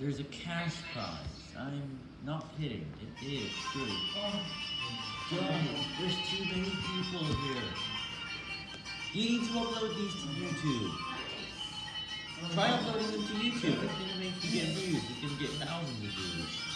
There's a cash prize. I'm not kidding. It is true. Oh, there's too many people here. You need to upload these to YouTube. Try uploading them to YouTube. It's gonna make you get views. It's gonna get thousands of views.